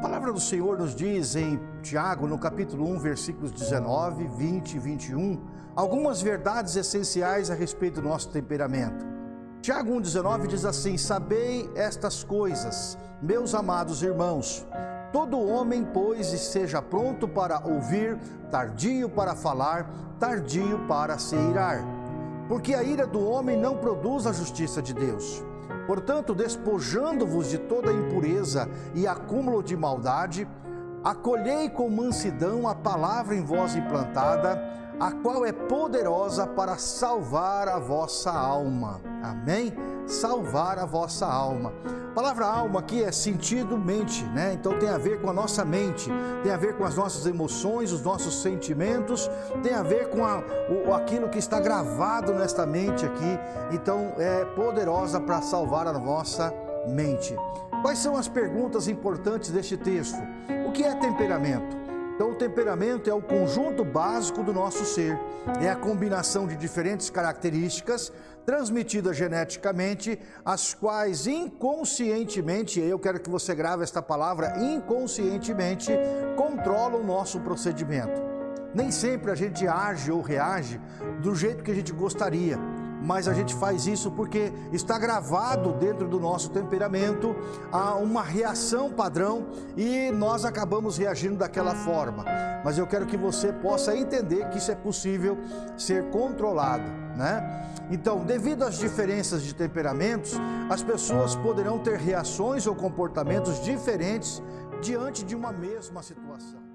palavra do Senhor nos diz em Tiago, no capítulo 1, versículos 19, 20 e 21, algumas verdades essenciais a respeito do nosso temperamento. Tiago 1,19 diz assim: Sabei estas coisas, meus amados irmãos. Todo homem, pois, seja pronto para ouvir, tardio para falar, tardio para se irar. Porque a ira do homem não produz a justiça de Deus. Portanto, despojando-vos de toda impureza e acúmulo de maldade, acolhei com mansidão a palavra em vós implantada, a qual é poderosa para salvar a vossa alma. Amém? Salvar a vossa alma. A palavra alma aqui é sentido, mente, né? Então tem a ver com a nossa mente, tem a ver com as nossas emoções, os nossos sentimentos, tem a ver com a, o, aquilo que está gravado nesta mente aqui. Então é poderosa para salvar a nossa mente. Quais são as perguntas importantes deste texto? O que é temperamento? Então, o temperamento é o conjunto básico do nosso ser, é a combinação de diferentes características transmitidas geneticamente, as quais inconscientemente, eu quero que você grave esta palavra, inconscientemente, controlam o nosso procedimento. Nem sempre a gente age ou reage do jeito que a gente gostaria mas a gente faz isso porque está gravado dentro do nosso temperamento uma reação padrão e nós acabamos reagindo daquela forma. Mas eu quero que você possa entender que isso é possível ser controlado, né? Então, devido às diferenças de temperamentos, as pessoas poderão ter reações ou comportamentos diferentes diante de uma mesma situação.